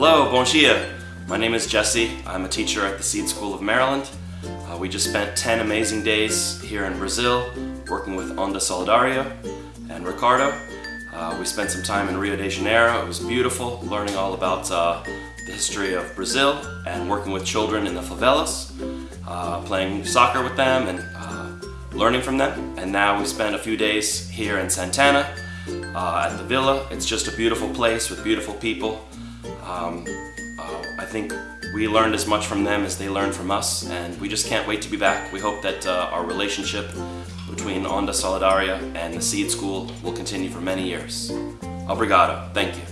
Bom dia. My name is Jesse. I'm a teacher at the Seed School of Maryland. Uh, we just spent 10 amazing days here in Brazil working with Onda Solidaria and Ricardo. Uh, we spent some time in Rio de Janeiro. It was beautiful, learning all about uh, the history of Brazil and working with children in the favelas, uh, playing soccer with them and uh, learning from them. And now we spent a few days here in Santana uh, at the villa. It's just a beautiful place with beautiful people. Um, uh, I think we learned as much from them as they learned from us, and we just can't wait to be back. We hope that uh, our relationship between Onda Solidaria and the Seed School will continue for many years. Obrigado. Thank you.